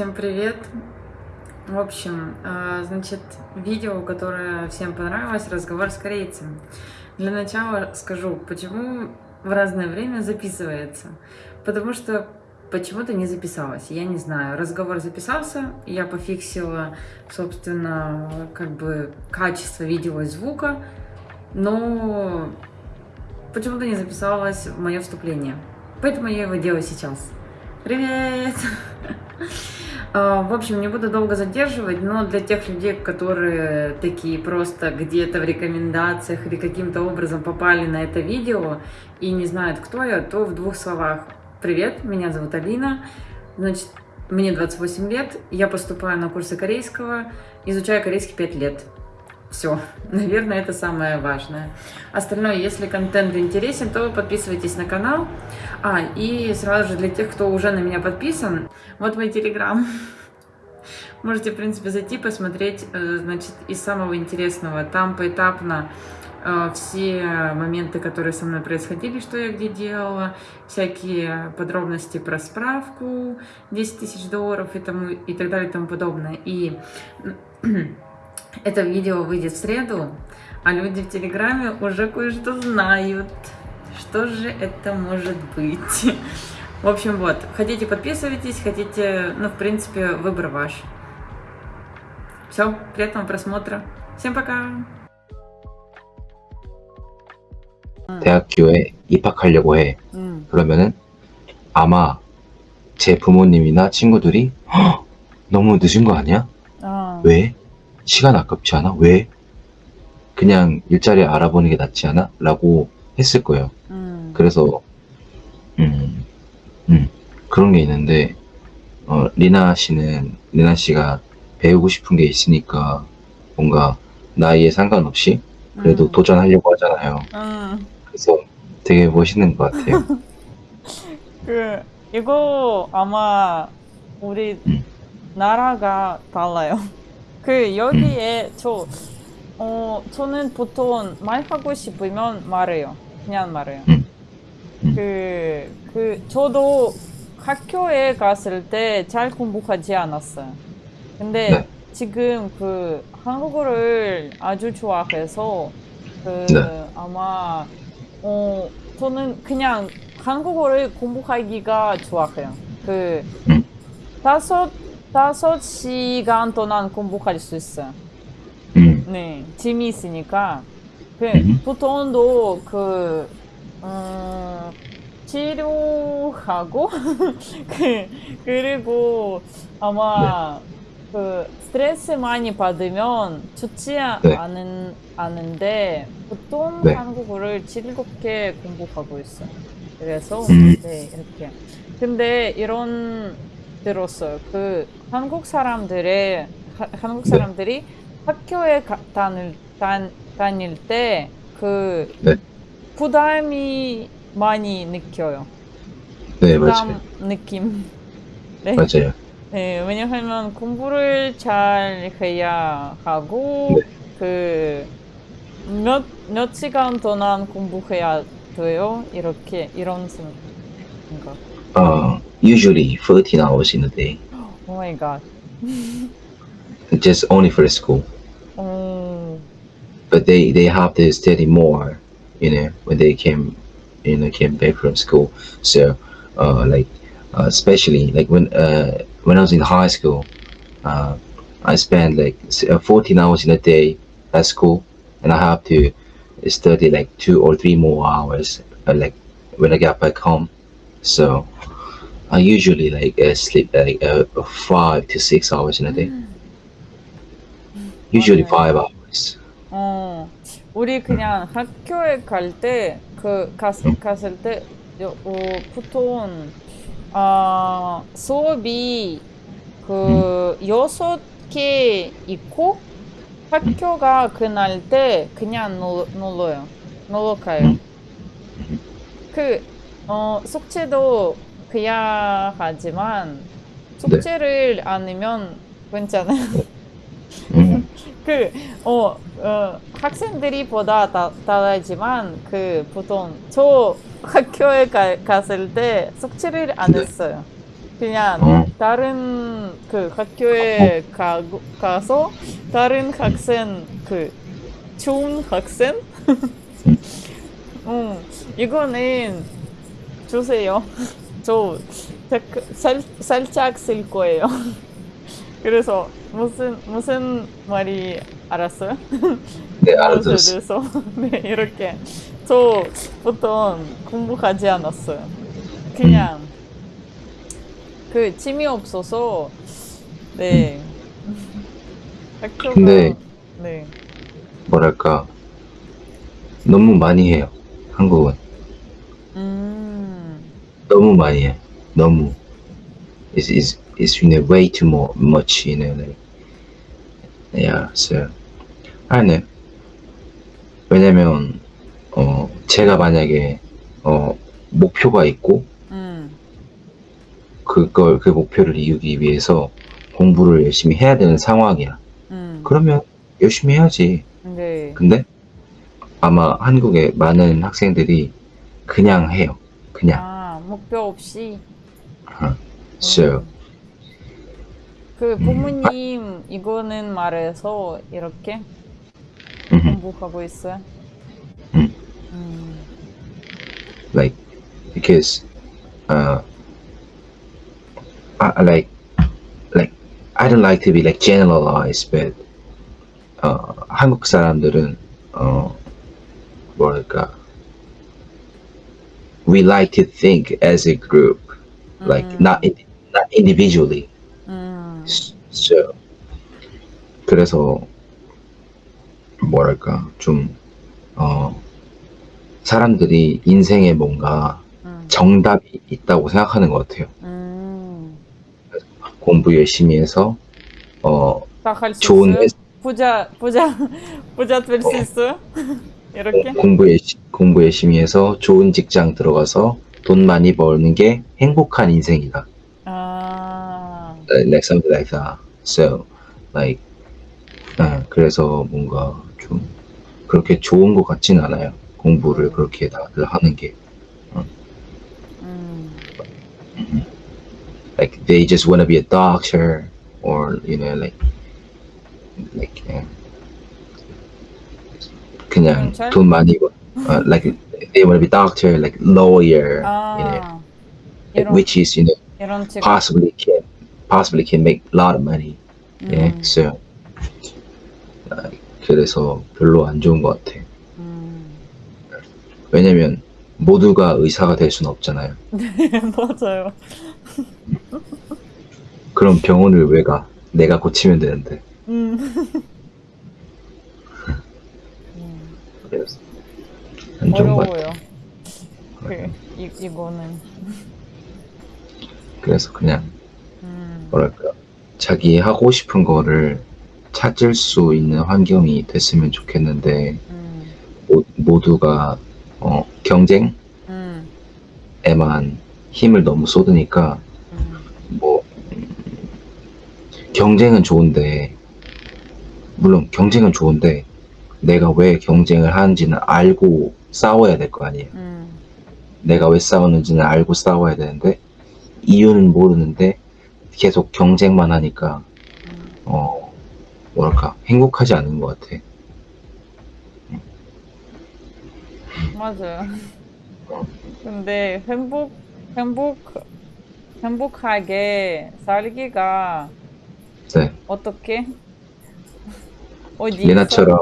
Всем привет! В общем, а, значит, видео, которое всем понравилось, разговор с корейцем. Для начала скажу, почему в разное время записывается. Потому что почему-то не записалось, я не знаю. Разговор записался, я пофиксила, собственно, как бы качество видео и звука, но почему-то не записалось мое вступление. Поэтому я его делаю сейчас. Привет! А, в общем, не буду долго задерживать, но для тех людей, которые такие просто где-то в рекомендациях или каким-то образом попали на это видео и не знают, кто я, то в двух словах. Привет, меня зовут Алина, значит, мне 28 лет, я поступаю на курсы корейского, изучаю корейский 5 лет. Все, наверное, это самое важное. Остальное, если контент интересен, то подписывайтесь на канал. А, и сразу же для тех, кто уже на меня подписан, вот мой телеграм. Можете, в принципе, зайти, посмотреть, э, значит, из самого интересного. Там поэтапно э, все моменты, которые со мной происходили, что я где делала, всякие подробности про справку, 10 тысяч долларов и, тому, и так далее и тому подобное. И Это видео выйдет в среду, а люди в Телеграме уже кое-что знают. Что же это может быть? В общем, вот, хотите подписывайтесь, хотите, ну, в принципе, выбор ваш. Все, приятного просмотра. Всем пока! 대학교에 입학하려고 해. 음. 그러면은 아마 제 부모님이나 친구들이 "헉, 너무 늦은 거 아니야? 어. 왜? 시간 아깝지 않아? 왜? 그냥 일자리 알아보는 게 낫지 않아? 라고 했을 거예요. 음. 그래서 음, 음, 그런 게 있는데 어, 리나 씨는 리나 씨가 배우고 싶은 게 있으니까 뭔가 나이에 상관없이 그래도 음. 도전하려고 하잖아요. 음. 그래서 되게 멋있는 것 같아요. 그 이거 아마 우리 음. 나라가 달라요. 그 여기에 저 어, 저는 보통 말하고 싶으면 말해요. 그냥 말해요. 음. 음. 그, 그, 저도 학교에 갔을 때 잘 공부하지 않았어요. 근데 네. 지금 그 한국어를 아주 좋아해서 그 네. 아마 어, 저는 그냥 한국어를 공부하기가 좋아해요. 그 음. 다섯 다섯 시간 동안 공부할 수 있어요. 음, 네, 재미있으니까. 그, 음. 보통도 그, 음, 치료하고, 그, 그리고 아마 그 스트레스 많이 받으면 좋지 아- 네. 않은, 않은데, 보통 네. 한국어를 즐겁게 공부하고 있어요. 그래서, 음. 네, 이렇게. 근데 이런, 들었어요. 그, 한국 사람들의, 하- 한국 네. 사람들이 학교에 가, 다닐, 단, 다닐 때, 그, 네. 부담이 많이 느껴요. 네, 부담 맞아요. 느낌. 네. 맞아요. 네, 왜냐하면 공부를 잘 해야 하고, 네. 그, 몇, 몇 시간 동안 공부해야 돼요? 이렇게, 이런 생각. Uh, usually 13 hours in a day. Oh my god. Just only for school. Mm. But they, they have to study more, you know, when they came, you know, came back from school. So, uh, like, uh, especially like when uh, when I was in high school, uh, I spent like uh, 14 hours in a day at school, and I have to study like two or three more hours, uh, like when I got back home. So I usually like uh, sleep like uh, five to six hours in a day. Usually five hours. 어, 우리 그냥 학교에 갈 때, 그, 갔, 갔을 때, 요, 어, 보통, 아, 수업이 그, 여섯 개 있고, 학교가 그날 때 그냥 놀, 놀러요. 놀러 가요. 그, 어, 숙제도 해야 하지만, 숙제를 안 하면 괜찮아요. 음, 그, 어, 어, 학생들이 보다 다, 다르지만, 그, 보통, 저 학교에 가, 갔을 때 숙제를 안 네. 했어요. 그냥 어. 다른 그 학교에 가, 가서 다른 학생 그 좋은 학생 음 이거는 주세요 저 살, 살짝 쓸 거예요 그래서 무슨 무슨 말이 알았어요? 네. 그래서 네 이렇게 저 보통 공부하지 않았어요. 그냥 그 취미 없어서 네 학교가 근데- 네 뭐랄까 너무 많이 해요. 한국은 음, 너무 많이 해. 너무. It's it's it's you know way too more much you know like yeah so 아네 왜냐면 어 제가 만약에 어 목표가 있고 음, 그걸 그 목표를 이루기 위해서 공부를 열심히 해야 되는 상황이야. 음, 그러면 열심히 해야지. 네, 근데 아마 한국의 많은 학생들이 그냥 해요. 그냥. 아 목표 없이 어. So 음. 그 부모님 이거는 말해서 이렇게 음, 공부하고 있어요. 음. 음, like because uh I, I like like I don't like to be like generalized but 어 한국 사람들은 어 뭐랄까 we like to think as a group like 음. not in, not individually 음, so 그래서 뭐랄까 좀 어 사람들이 인생에 뭔가 음, 정답이 있다고 생각하는 것 같아요. 음. 공부 열심히 해서 어 좋은 부자 부자 부자 될수 어. 있어요? 이렇게? 공부 열심히 공부 열심히 해서 좋은 직장 들어가서 돈 많이 벌는 게 행복한 인생이다. 아, Like something like that. So like 아, 그래서 뭔가 좀 그렇게 좋은 것 같진 않아요. 공부를 그렇게 다들 하는 게 음, like they just want to be a doctor or you know like like 예. 그냥 경찰? 돈 많이 벌 uh, like they want to be doctor like lawyer you know 아, 이런 which is you know 책. possibly can possibly can make a lot of money yeah 음, so like, 그래서 별로 안 좋은 것 같아 음. 왜냐면 모두가 의사가 될 수는 없잖아요 맞아요. 그럼 병원을 왜 가? 내가 고치면 되는데 음. 음, 그래서 안 좋은 것 같아 어려워요. 그 이, 이거는. 그래서 그냥 음, 뭐랄까 자기 하고 싶은 거를 찾을 수 있는 환경이 됐으면 좋겠는데 음, 모, 모두가 어, 경쟁에만 음, 힘을 너무 쏟으니까 음, 뭐 음, 경쟁은 좋은데 물론 경쟁은 좋은데 내가 왜 경쟁을 하는지는 알고 싸워야 될 거 아니에요. 음, 내가 왜 싸우는지는 알고 싸워야 되는데 이유는 모르는데 계속 경쟁만 하니까 음. 어 뭐랄까 행복하지 않은 것 같아. 맞아요. 근데 행복, 행복, 행복하게 살기가 네, 어떻게? 어디? 리나처럼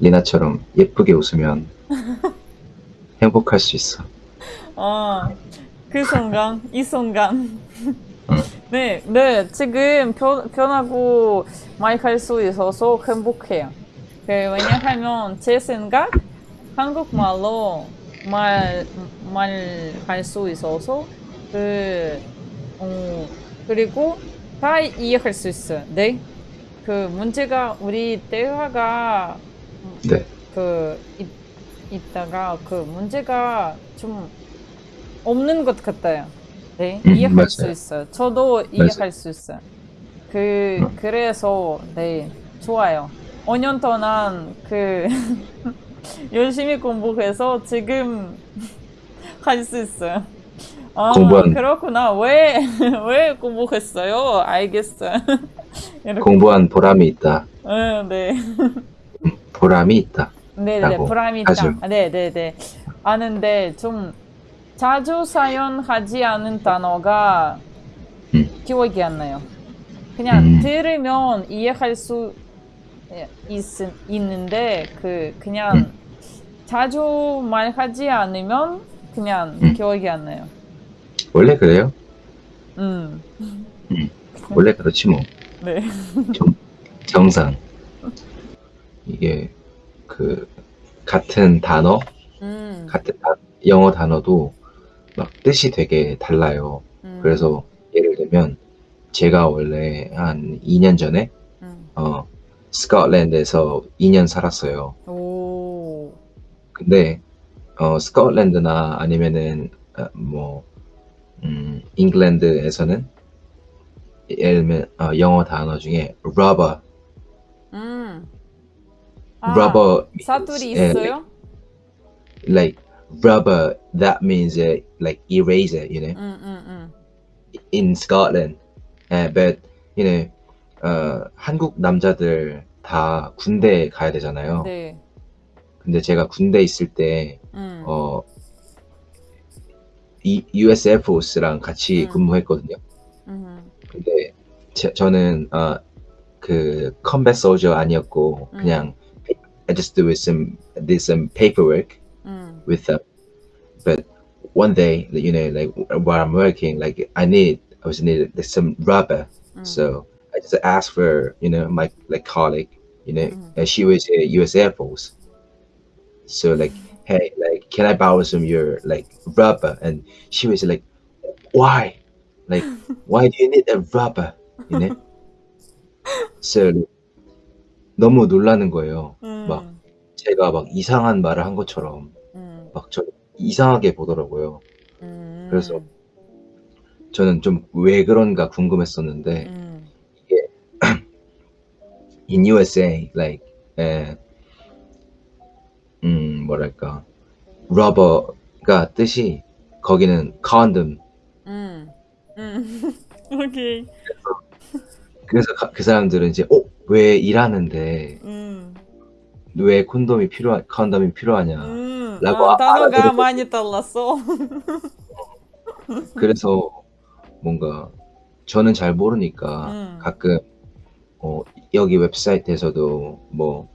리나처럼 예쁘게 웃으면 행복할 수 있어. 어, 그 순간, 이 순간. 응. 네, 네, 지금 편, 편하고 많이 갈 수 있어서 행복해요. 그, 왜냐하면 제 생각, 한국말로 말, 말할 수 있어서, 그, 어, 그리고 다 이해할 수 있어요. 네. 그 문제가, 우리 대화가 네, 그 있, 있다가 그 문제가 좀 없는 것 같아요. 네, 음, 이해할 맞아요. 수 있어요. 저도 이해할 수 있어요. 그 음. 그래서 네 좋아요. 5년 동안 그 열심히 공부해서 지금 할 수 있어요. 아, 공부한- 그렇구나. 왜, 왜 공부했어요? 알겠어요. 공부한 보람이 있다. 응, 네. 보람이 있다. 네네, 보람이 있다. 하죠. 네네네. 아는데 좀 자주 사용하지 않은 단어가 음. 기억이 안 나요. 그냥 음. 들으면 이해할 수 있, 있는데 그 그냥 음. 자주 말하지 않으면 그냥 음. 기억이 안 나요. 원래 그래요? 음, 원래 그렇지 뭐. 네. 정상. 이게 그 같은 단어, 음, 같은 다- 영어 단어도 막 뜻이 되게 달라요. 음, 그래서 예를 들면 제가 원래 한 2년 전에 음. 어 스코틀랜드에서 2년 살았어요. 오, 근데 어 스코틀랜드나 아니면은 어, 뭐 음, 잉글랜드에서는 예를 들면 어, 영어 단어 중에 rubber, 음. 아, rubber 사투리 예, 있어요? like rubber that means uh, like eraser you know 음, 음, 음. in Scotland uh, but you know 어, 한국 남자들 다 군대 가야 되잖아요 네. 근데 제가 군대 있을 때 음. 어, 이 US Air Force랑 같이 음. 근무했거든요 음. 근데 제, 저는 어, 그 combat soldier 아니었고 음. 그냥 I just do some did some paperwork 음. with them. But one day, you know, like while I'm working, like I need, I was needed like, some rubber. 음. So I just asked for, you know, my like colleague, you know, Mhm. and she was a U.S. Air Force. So like, hey, like, can I borrow some of your like rubber? And she was like, why? Like, why do you need a rubber? You know? so 너무 놀라는 거예요. 음. 막 제가 막 이상한 말을 한 것처럼 음. 막저 이상하게 보더라고요. 음. 그래서 저는 좀 왜 그런가 궁금했었는데 음. in USA like 에, 음 뭐랄까 rubber가 뜻이 거기는 condom 음. 음. 오케이. 그래서 가- 그 사람들은 이제 어 왜 일하는데 음. 왜 콘돔이 필요한 컨돔이 필요하냐 음. 라고 아, 단어가. 많이 달랐어. 그래서 뭔가 저는 잘 모르니까 음. 가끔 어, 여기 웹사이트에서도 뭐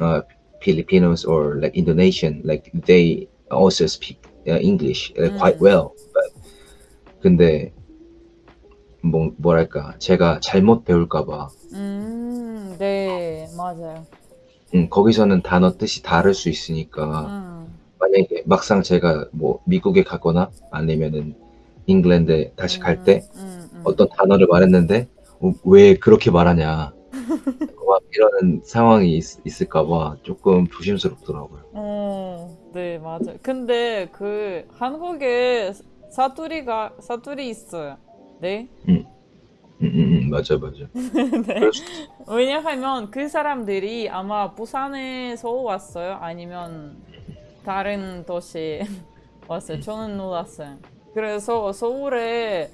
uh, Filipinos or like Indonesian like they also speak uh, English uh, quite 음. well. But 근데 뭐 뭐랄까 제가 잘못 배울까봐 음. 네, 맞아요. 음, 거기서는 단어 뜻이 다를 수 있으니까 음. 만약에 막상 제가 뭐 미국에 가거나 아니면은 잉글랜드에 다시 갈 때 음. 음. 어떤 단어를 말했는데 어, 왜 그렇게 말하냐 막 이러는 상황이 있, 있을까봐 조금 조심스럽더라고요. 어, 네, 맞아요. 근데 그 한국에 사투리가 사투리 있어요. 네. 음, 음, 맞아 맞아. 네. 왜냐하면 그 사람들이 아마 부산에서 왔어요. 아니면 다른 도시 왔어요. 저는 놀랐어요. 그래서 서울에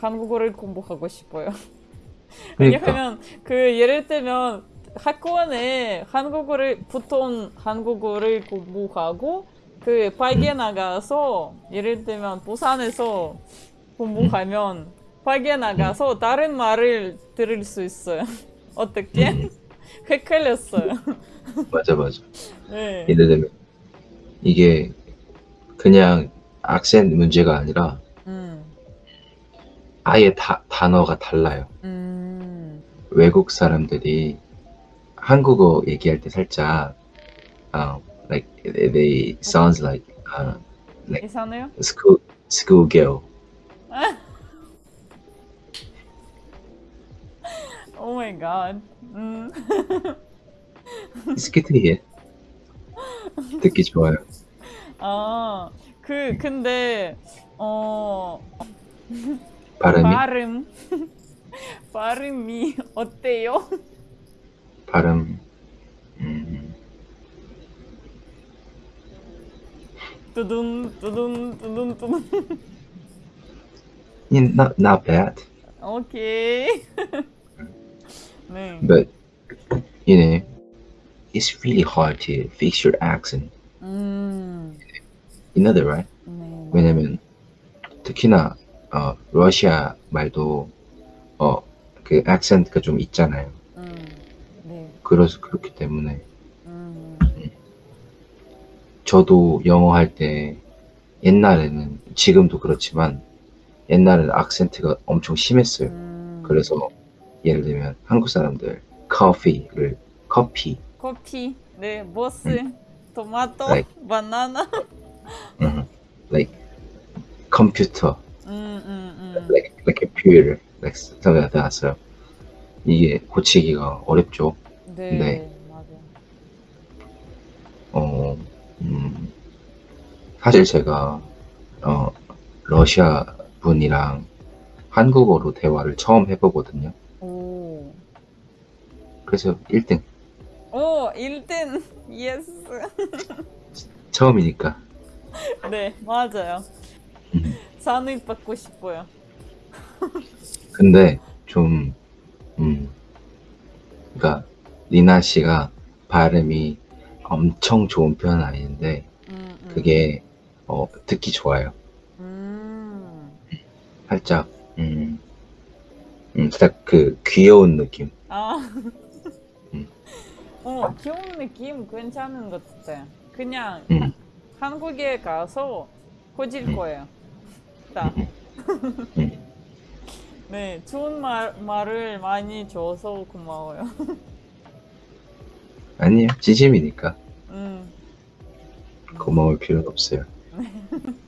한국어를 공부하고 싶어요. 그러니까 왜냐하면 그 예를 들면 학원에 한국어를 보통 한국어를 공부하고 그 밖에 나가서 예를 들면 부산에서 공부하면 밖에 나가서 다른 말을 들을 수 있어요. 어떻게? 음, 헷갈렸어요. 맞아 맞아. 네. 예를 들면 이게 그냥 악센 문제가 아니라 음. 아예 다, 단어가 달라요. 음. 외국 사람들이 한국어 얘기할 때 살짝 uh, like they sounds like uh, 이상해요? school school girl. 오 마이 갓. 음. 스키트해. 듣기 좋아요. 아, 그 근데 어 발음이 발음 발음이 어때요? 발음 음, 두둔 두둔 두둔 두둔 not not bad, 오 네. but you know, it's really hard to fix your accent. 음. You know that, right? 네. 왜냐면 특히나 어, 러시아 말도 어, 그 액센트가 좀 있잖아요. 음. 네. 그래서 그렇기 때문에 음. 저도 영어 할 때 옛날에는 지금도 그렇지만 옛날에는 악센트가 엄청 심했어요. 음. 그래서 예를 들면 한국 사람들 커피를 커피, 커피. 네. 보스. 토마토. Like- 바나나. 음, like 컴퓨터, 음. 음. 음. like like computer, like something like that. So 이게 고치기가 어렵죠. 네. 네. 맞아요. 어, 음, 사실 제가 어, 러시아 분이랑 한국어로 대화를 처음 해보거든요. 오. 그래서 1등 오, 1등. Yes. 처음이니까 네, 맞아요. 음. 상을 받고 싶어요. 근데 좀 음, 그러니까 리나 씨가 발음이 엄청 좋은 편은 아닌데 음, 음. 그게 어, 듣기 좋아요. 음. 살짝 음, 음, 살짝 그 귀여운 느낌. 아. 음. 어, 귀여운 느낌 괜찮은 것 같아요. 그냥 음. 한국에 가서 고질 음. 거예요. 딱. 음. 네, 좋은 말, 말을 많이 줘서 고마워요. 아니요, 지짐이니까 음. 고마울 필요는 없어요.